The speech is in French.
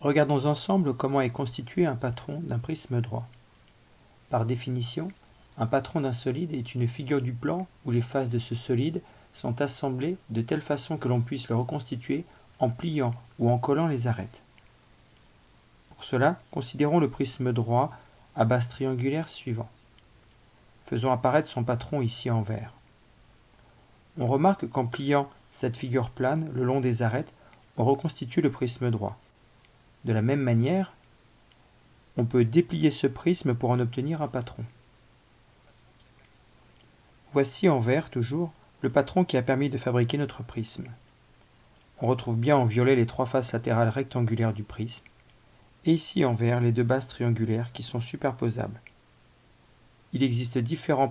Regardons ensemble comment est constitué un patron d'un prisme droit. Par définition, un patron d'un solide est une figure du plan où les faces de ce solide sont assemblées de telle façon que l'on puisse le reconstituer en pliant ou en collant les arêtes. Pour cela, considérons le prisme droit à base triangulaire suivant. Faisons apparaître son patron ici en vert. On remarque qu'en pliant cette figure plane le long des arêtes, on reconstitue le prisme droit. De la même manière, on peut déplier ce prisme pour en obtenir un patron. Voici en vert toujours le patron qui a permis de fabriquer notre prisme. On retrouve bien en violet les trois faces latérales rectangulaires du prisme, et ici en vert les deux bases triangulaires qui sont superposables. Il existe différents